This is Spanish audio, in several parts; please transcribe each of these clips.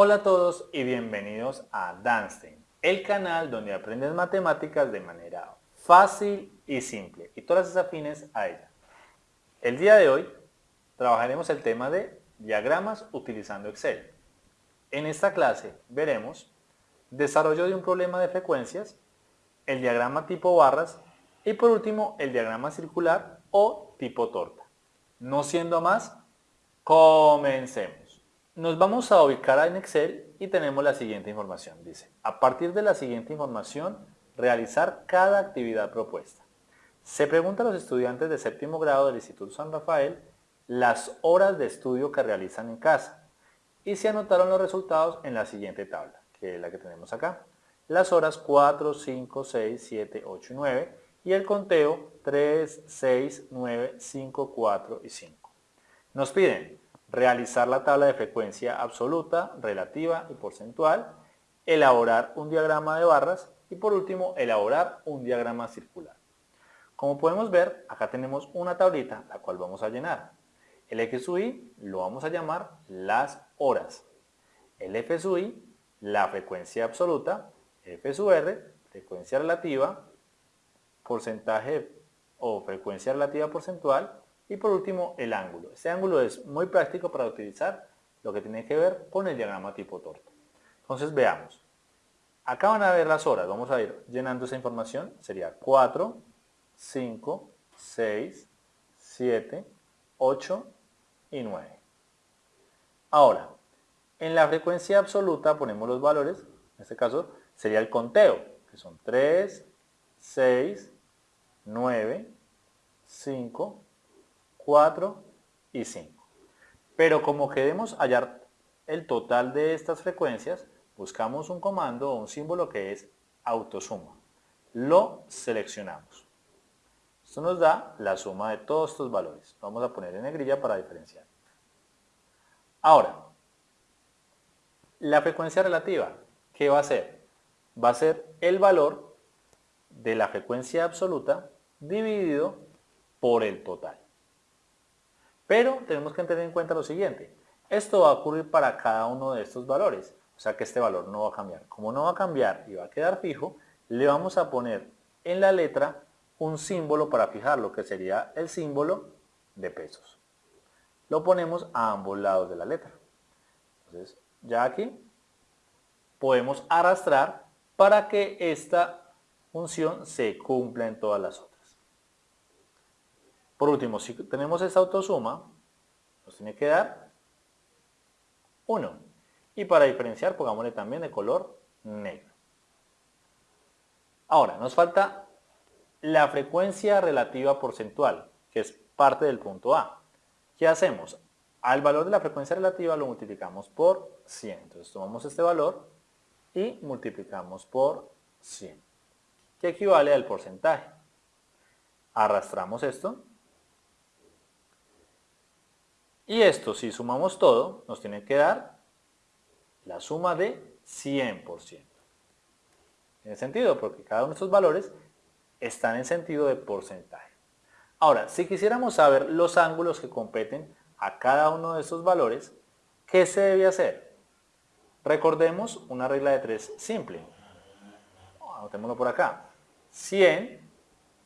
Hola a todos y bienvenidos a Danstein, el canal donde aprendes matemáticas de manera fácil y simple y todas las afines a ella. El día de hoy trabajaremos el tema de diagramas utilizando Excel. En esta clase veremos desarrollo de un problema de frecuencias, el diagrama tipo barras y por último el diagrama circular o tipo torta. No siendo más, comencemos. Nos vamos a ubicar en Excel y tenemos la siguiente información. Dice, a partir de la siguiente información, realizar cada actividad propuesta. Se pregunta a los estudiantes de séptimo grado del Instituto San Rafael las horas de estudio que realizan en casa y se anotaron los resultados en la siguiente tabla, que es la que tenemos acá. Las horas 4, 5, 6, 7, 8 y 9 y el conteo 3, 6, 9, 5, 4 y 5. Nos piden realizar la tabla de frecuencia absoluta, relativa y porcentual, elaborar un diagrama de barras y por último elaborar un diagrama circular. Como podemos ver, acá tenemos una tablita la cual vamos a llenar. El X sub Y lo vamos a llamar las horas. El F sub Y, la frecuencia absoluta. F sub R, frecuencia relativa. Porcentaje o frecuencia relativa porcentual. Y por último, el ángulo. Este ángulo es muy práctico para utilizar lo que tiene que ver con el diagrama tipo torta. Entonces veamos. Acá van a ver las horas. Vamos a ir llenando esa información. Sería 4, 5, 6, 7, 8 y 9. Ahora, en la frecuencia absoluta ponemos los valores, en este caso sería el conteo, que son 3, 6, 9, 5, 4 y 5. Pero como queremos hallar el total de estas frecuencias, buscamos un comando o un símbolo que es autosuma. Lo seleccionamos. Esto nos da la suma de todos estos valores. Vamos a poner en negrilla para diferenciar. Ahora, la frecuencia relativa, ¿qué va a ser? Va a ser el valor de la frecuencia absoluta dividido por el total. Pero tenemos que tener en cuenta lo siguiente. Esto va a ocurrir para cada uno de estos valores. O sea que este valor no va a cambiar. Como no va a cambiar y va a quedar fijo, le vamos a poner en la letra un símbolo para fijarlo, que sería el símbolo de pesos. Lo ponemos a ambos lados de la letra. Entonces, ya aquí podemos arrastrar para que esta función se cumpla en todas las otras. Por último, si tenemos esta autosuma, nos tiene que dar 1. Y para diferenciar, pongámosle también de color negro. Ahora, nos falta la frecuencia relativa porcentual, que es parte del punto A. ¿Qué hacemos? Al valor de la frecuencia relativa lo multiplicamos por 100. Entonces tomamos este valor y multiplicamos por 100, que equivale al porcentaje. Arrastramos esto. Y esto, si sumamos todo, nos tiene que dar la suma de 100%. ¿Tiene sentido? Porque cada uno de estos valores están en sentido de porcentaje. Ahora, si quisiéramos saber los ángulos que competen a cada uno de estos valores, ¿qué se debe hacer? Recordemos una regla de tres simple. Anotémoslo por acá. 100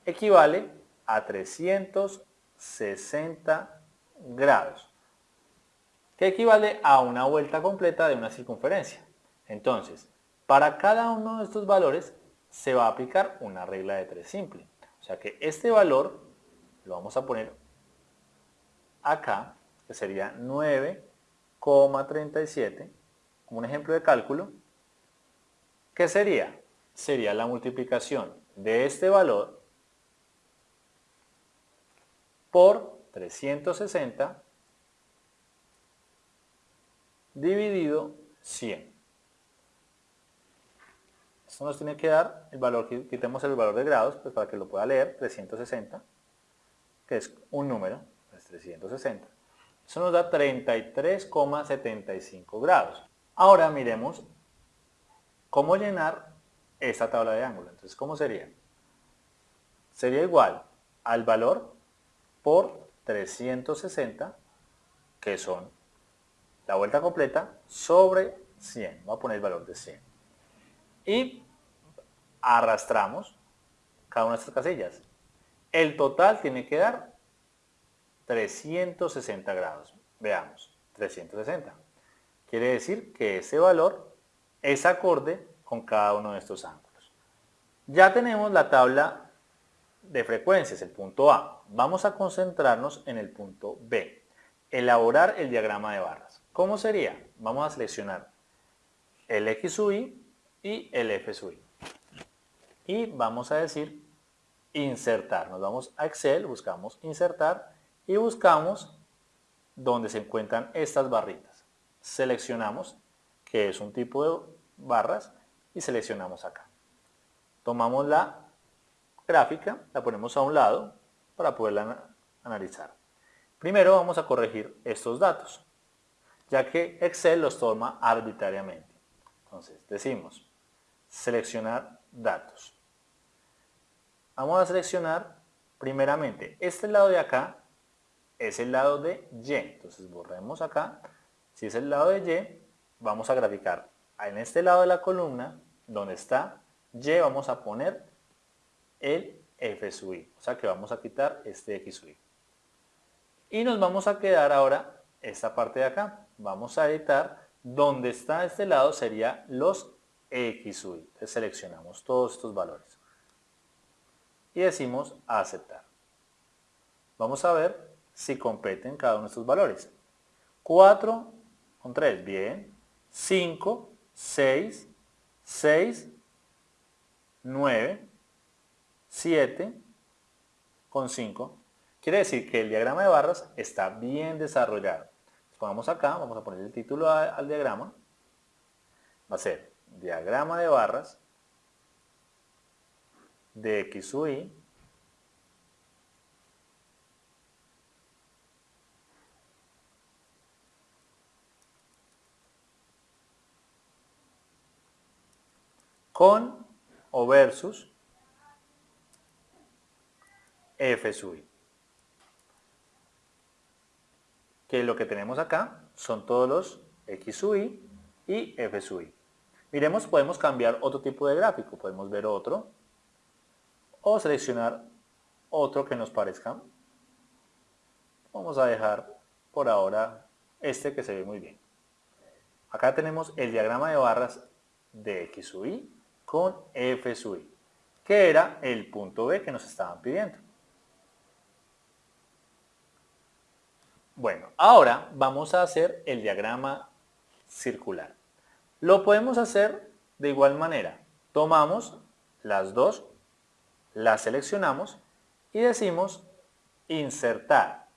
equivale a 360 grados, que equivale a una vuelta completa de una circunferencia. Entonces, para cada uno de estos valores se va a aplicar una regla de tres simple. O sea que este valor lo vamos a poner acá, que sería 9,37, como un ejemplo de cálculo. ¿Qué sería? Sería la multiplicación de este valor por 360 dividido 100. Esto nos tiene que dar el valor, quitemos el valor de grados, pues para que lo pueda leer, 360, que es un número, es 360. Eso nos da 33,75 grados. Ahora miremos cómo llenar esta tabla de ángulo. Entonces, ¿cómo sería? Sería igual al valor por 360, que son la vuelta completa, sobre 100. Voy a poner el valor de 100. Y arrastramos cada una de estas casillas. El total tiene que dar 360 grados. Veamos, 360. Quiere decir que ese valor es acorde con cada uno de estos ángulos. Ya tenemos la tabla de frecuencias, el punto A. Vamos a concentrarnos en el punto B. Elaborar el diagrama de barras. ¿Cómo sería? Vamos a seleccionar el X sub Y el F sub Y. Y vamos a decir insertar. Nos vamos a Excel, buscamos insertar y buscamos donde se encuentran estas barritas. Seleccionamos que es un tipo de barras y seleccionamos acá. Tomamos la gráfica, la ponemos a un lado para poderla analizar. Primero vamos a corregir estos datos, ya que Excel los toma arbitrariamente. Entonces decimos, seleccionar datos. Vamos a seleccionar primeramente este lado de acá es el lado de Y. Entonces borremos acá. Si es el lado de Y, vamos a graficar en este lado de la columna, donde está Y, vamos a poner el f sub i. O sea que vamos a quitar este x sub. Y nos vamos a quedar ahora esta parte de acá. Vamos a editar donde está este lado sería los x. Entonces seleccionamos todos estos valores. Y decimos aceptar. Vamos a ver si competen cada uno de estos valores. 4 con 3, bien. 5, 6, 6, 9, 7 con 5. Quiere decir que el diagrama de barras está bien desarrollado. Pongamos acá, vamos a poner el título al diagrama. Va a ser diagrama de barras de X sub Y con o versus f sub i. Que lo que tenemos acá son todos los x sub i y f sub i. Miremos, podemos cambiar otro tipo de gráfico. Podemos ver otro o seleccionar otro que nos parezca. Vamos a dejar por ahora este que se ve muy bien. Acá tenemos el diagrama de barras de x sub i con f sub i, que era el punto B que nos estaban pidiendo. Bueno, ahora vamos a hacer el diagrama circular. Lo podemos hacer de igual manera. Tomamos las dos, las seleccionamos y decimos insertar.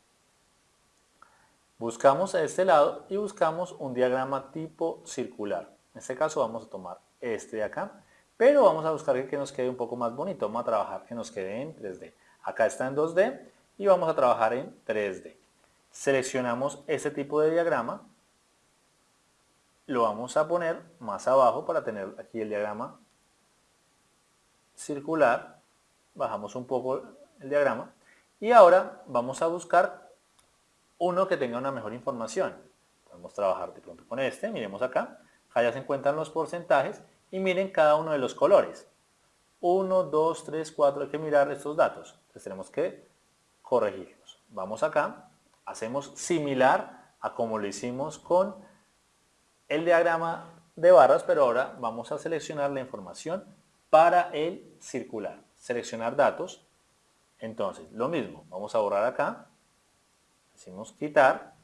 Buscamos a este lado y buscamos un diagrama tipo circular. En este caso vamos a tomar este de acá, pero vamos a buscar que nos quede un poco más bonito. Vamos a trabajar que nos quede en 3D. Acá está en 2D y vamos a trabajar en 3D. Seleccionamos este tipo de diagrama, lo vamos a poner más abajo para tener aquí el diagrama circular, bajamos un poco el diagrama y ahora vamos a buscar uno que tenga una mejor información. Podemos trabajar de pronto con este, miremos acá, ya se encuentran los porcentajes y miren cada uno de los colores. 1, 2, 3, 4, hay que mirar estos datos, entonces tenemos que corregirlos. Vamos acá, hacemos similar a como lo hicimos con el diagrama de barras, pero ahora vamos a seleccionar la información para el circular. Seleccionar datos. Entonces, lo mismo, vamos a borrar acá. Decimos quitar.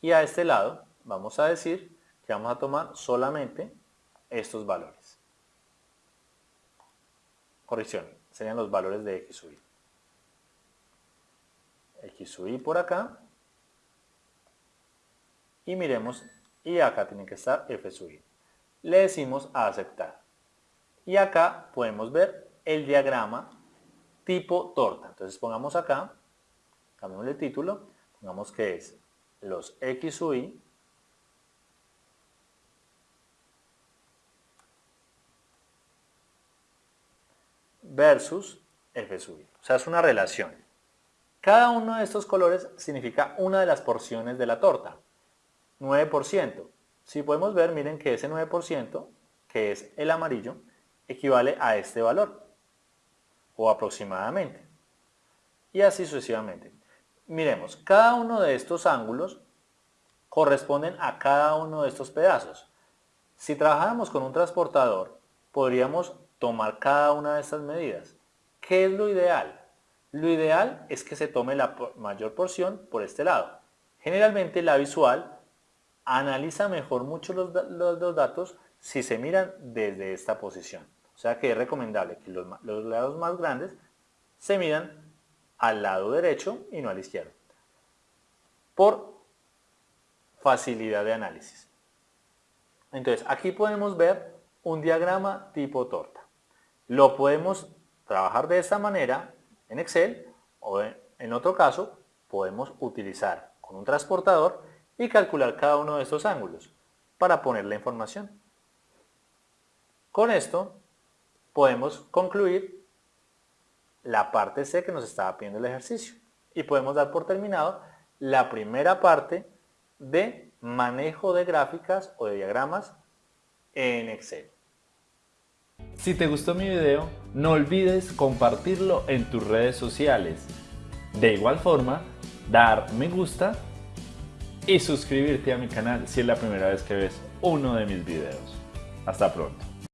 Y a este lado vamos a decir que vamos a tomar solamente estos valores. Corrección, serían los valores de X sub x sub i por acá. Y miremos y acá tiene que estar f sub le decimos a aceptar. Y acá podemos ver el diagrama tipo torta. Entonces pongamos acá cambiamos el título pongamos que es los x sub versus f sub i. O sea es una relación cada uno de estos colores significa una de las porciones de la torta. 9%. Si podemos ver, miren que ese 9%, que es el amarillo, equivale a este valor, o aproximadamente. Y así sucesivamente. Miremos, cada uno de estos ángulos corresponden a cada uno de estos pedazos. Si trabajáramos con un transportador, podríamos tomar cada una de estas medidas. ¿Qué es lo ideal? Lo ideal es que se tome la mayor porción por este lado. Generalmente la visual analiza mejor mucho los, datos si se miran desde esta posición. O sea que es recomendable que los, los lados más grandes se miran al lado derecho y no al izquierdo. Por facilidad de análisis. Entonces, aquí podemos ver un diagrama tipo torta. Lo podemos trabajar de esta manera en Excel o en otro caso podemos utilizar con un transportador y calcular cada uno de estos ángulos para poner la información. Con esto podemos concluir la parte C que nos estaba pidiendo el ejercicio y podemos dar por terminado la primera parte de manejo de gráficas o de diagramas en Excel. Si te gustó mi video, no olvides compartirlo en tus redes sociales. De igual forma, dar me gusta y suscribirte a mi canal si es la primera vez que ves uno de mis videos. Hasta pronto.